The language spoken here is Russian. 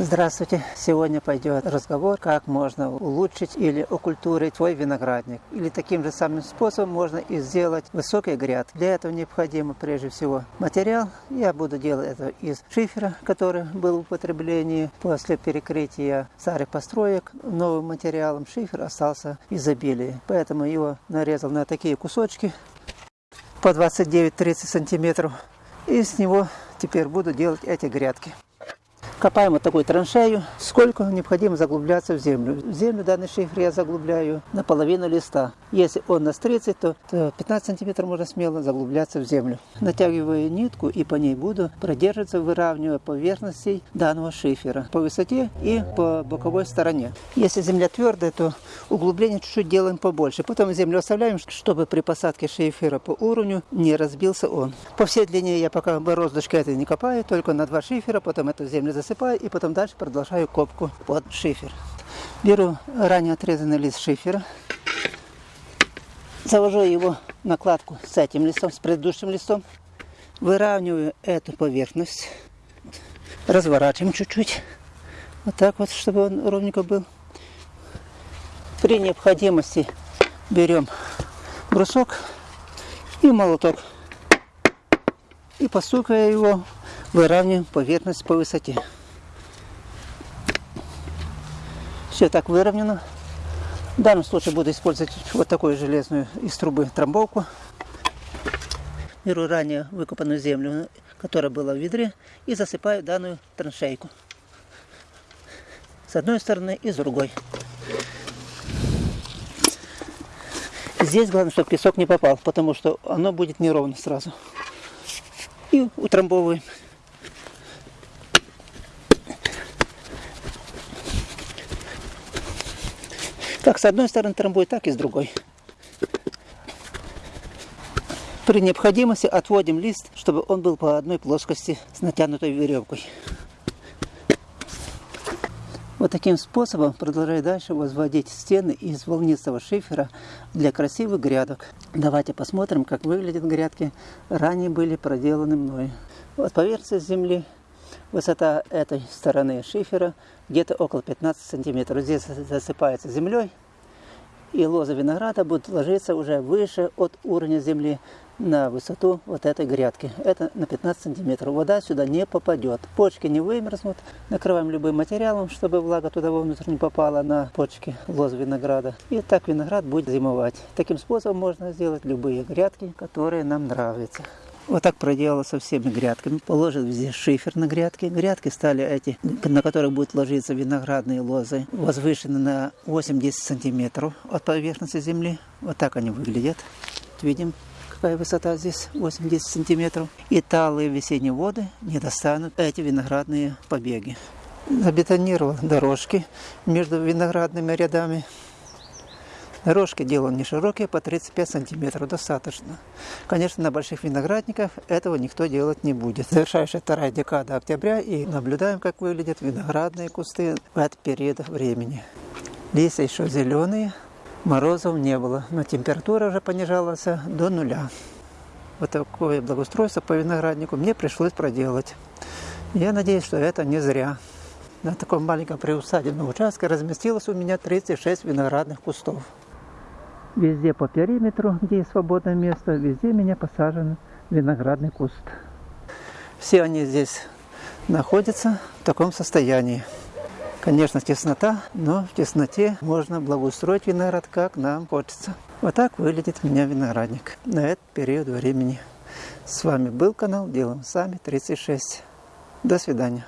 Здравствуйте! Сегодня пойдет разговор, как можно улучшить или окультурить свой виноградник. Или таким же самым способом можно и сделать высокий гряд. Для этого необходимо прежде всего материал. Я буду делать это из шифера, который был в употреблении после перекрытия старых построек. Новым материалом шифер остался изобилие. Поэтому его нарезал на такие кусочки по 29-30 сантиметров. И с него теперь буду делать эти грядки. Копаем вот такую траншею. Сколько необходимо заглубляться в землю. В землю данный шифр я заглубляю на половину листа. Если он нас 30, то, то 15 сантиметров можно смело заглубляться в землю. Натягиваю нитку и по ней буду продерживаться, выравнивая поверхности данного шифера по высоте и по боковой стороне. Если земля твердая, то углубление чуть-чуть делаем побольше. Потом землю оставляем, чтобы при посадке шифера по уровню не разбился он. По всей длине я пока бороздочкой это не копаю, только на два шифера, потом эту землю засыпаю засыпаю и потом дальше продолжаю копку под шифер. Беру ранее отрезанный лист шифера, завожу его накладку с этим листом, с предыдущим листом, выравниваю эту поверхность, разворачиваем чуть-чуть, вот так вот, чтобы он ровненько был. При необходимости берем брусок и молоток и постукая его, выравниваем поверхность по высоте. Все так выровнено. В данном случае буду использовать вот такую железную из трубы трамбовку. Беру ранее выкопанную землю, которая была в ведре, и засыпаю данную траншейку. С одной стороны и с другой. Здесь главное, чтобы песок не попал, потому что оно будет неровно сразу. И утрамбовываем. Как с одной стороны трамбуй, так и с другой. При необходимости отводим лист, чтобы он был по одной плоскости с натянутой веревкой. Вот таким способом продолжаю дальше возводить стены из волнистого шифера для красивых грядок. Давайте посмотрим, как выглядят грядки. Ранее были проделаны мной. Вот поверхность земли Высота этой стороны шифера где-то около 15 сантиметров. Здесь засыпается землей, и лоза винограда будет ложиться уже выше от уровня земли на высоту вот этой грядки. Это на 15 сантиметров. Вода сюда не попадет. Почки не вымерзнут. Накрываем любым материалом, чтобы влага туда вовнутрь не попала на почки лозы винограда. И так виноград будет зимовать. Таким способом можно сделать любые грядки, которые нам нравятся. Вот так проделала со всеми грядками. Положил везде шифер на грядки. Грядки стали эти, на которых будут ложиться виноградные лозы, возвышены на 8-10 сантиметров от поверхности земли. Вот так они выглядят. Видим, какая высота здесь, 8-10 сантиметров. И талые весенние воды не достанут эти виноградные побеги. Забетонировал дорожки между виноградными рядами. Дорожки делал не широкие, по 35 сантиметров, достаточно. Конечно, на больших виноградниках этого никто делать не будет. Завершающая вторая декада октября и наблюдаем, как выглядят виноградные кусты в этот времени. Листья еще зеленые, морозов не было, но температура уже понижалась до нуля. Вот такое благоустройство по винограднику мне пришлось проделать. Я надеюсь, что это не зря. На таком маленьком приусадебном участке разместилось у меня 36 виноградных кустов. Везде по периметру, где есть свободное место, везде меня посажен виноградный куст. Все они здесь находятся в таком состоянии. Конечно, теснота, но в тесноте можно благоустроить виноград, как нам хочется. Вот так выглядит у меня виноградник на этот период времени. С вами был канал Делаем Сами 36. До свидания.